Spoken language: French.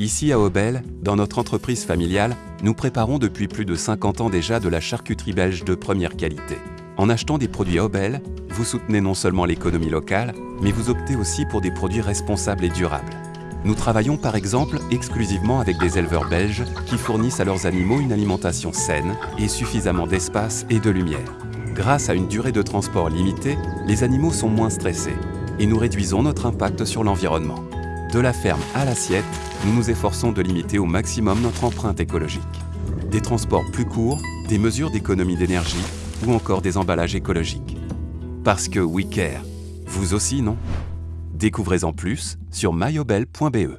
Ici à Aubel, dans notre entreprise familiale, nous préparons depuis plus de 50 ans déjà de la charcuterie belge de première qualité. En achetant des produits Aubel, vous soutenez non seulement l'économie locale, mais vous optez aussi pour des produits responsables et durables. Nous travaillons par exemple exclusivement avec des éleveurs belges qui fournissent à leurs animaux une alimentation saine et suffisamment d'espace et de lumière. Grâce à une durée de transport limitée, les animaux sont moins stressés et nous réduisons notre impact sur l'environnement. De la ferme à l'assiette, nous nous efforçons de limiter au maximum notre empreinte écologique. Des transports plus courts, des mesures d'économie d'énergie ou encore des emballages écologiques. Parce que we care. Vous aussi, non? Découvrez en plus sur myobel.be.